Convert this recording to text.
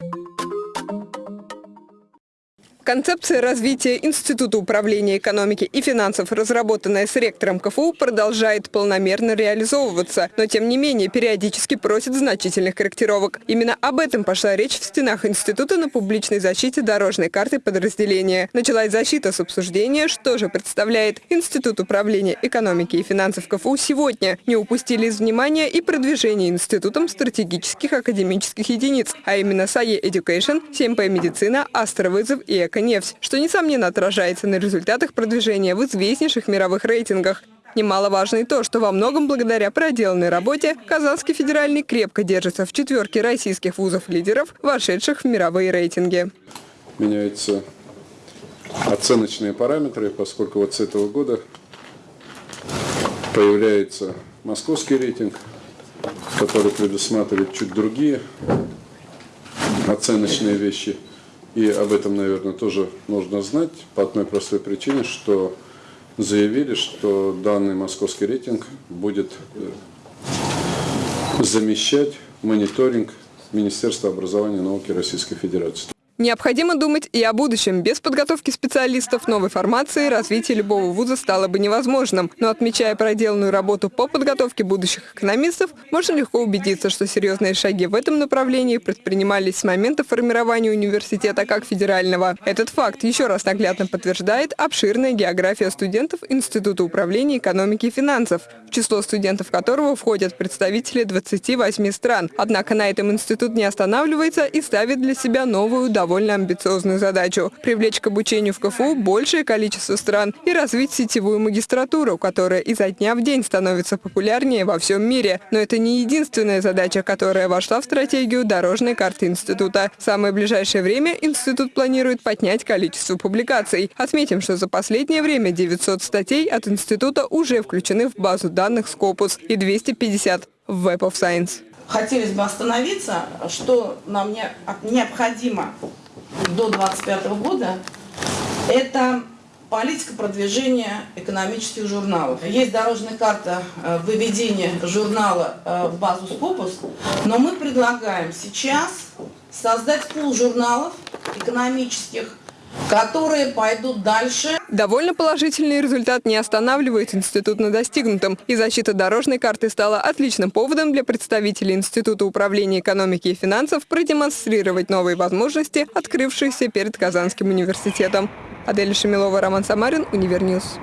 Thank you Концепция развития Института управления экономики и финансов, разработанная с ректором КФУ, продолжает полномерно реализовываться, но тем не менее периодически просит значительных корректировок. Именно об этом пошла речь в стенах института на публичной защите дорожной карты подразделения. Началась защита с обсуждения, что же представляет Институт управления экономики и финансов КФУ сегодня. Не упустили из внимания и продвижение институтом стратегических академических единиц, а именно САЕ Education, 7П Медицина, Астровызов и Эко нефть, что, несомненно, отражается на результатах продвижения в известнейших мировых рейтингах. Немаловажно и то, что во многом благодаря проделанной работе Казанский федеральный крепко держится в четверке российских вузов-лидеров, вошедших в мировые рейтинги. Меняются оценочные параметры, поскольку вот с этого года появляется московский рейтинг, который предусматривает чуть другие оценочные вещи – и об этом, наверное, тоже нужно знать по одной простой причине, что заявили, что данный московский рейтинг будет э, замещать мониторинг Министерства образования и науки Российской Федерации. Необходимо думать и о будущем. Без подготовки специалистов новой формации развитие любого вуза стало бы невозможным. Но отмечая проделанную работу по подготовке будущих экономистов, можно легко убедиться, что серьезные шаги в этом направлении предпринимались с момента формирования университета как федерального. Этот факт еще раз наглядно подтверждает обширная география студентов Института управления экономики и финансов, в число студентов которого входят представители 28 стран. Однако на этом институт не останавливается и ставит для себя новую довольно довольно амбициозную задачу – привлечь к обучению в КФУ большее количество стран и развить сетевую магистратуру, которая изо дня в день становится популярнее во всем мире. Но это не единственная задача, которая вошла в стратегию дорожной карты института. В самое ближайшее время институт планирует поднять количество публикаций. Отметим, что за последнее время 900 статей от института уже включены в базу данных Scopus и 250 в Web of Science хотелось бы остановиться, что нам необходимо до 2025 года, это политика продвижения экономических журналов. Есть дорожная карта э, выведения журнала э, в базу Scopus, но мы предлагаем сейчас создать пул журналов экономических, которые пойдут дальше. Довольно положительный результат не останавливает институт на достигнутом, и защита дорожной карты стала отличным поводом для представителей Института управления экономики и финансов продемонстрировать новые возможности, открывшиеся перед Казанским университетом. Адель Шамилова, Роман Самарин, Универньюз.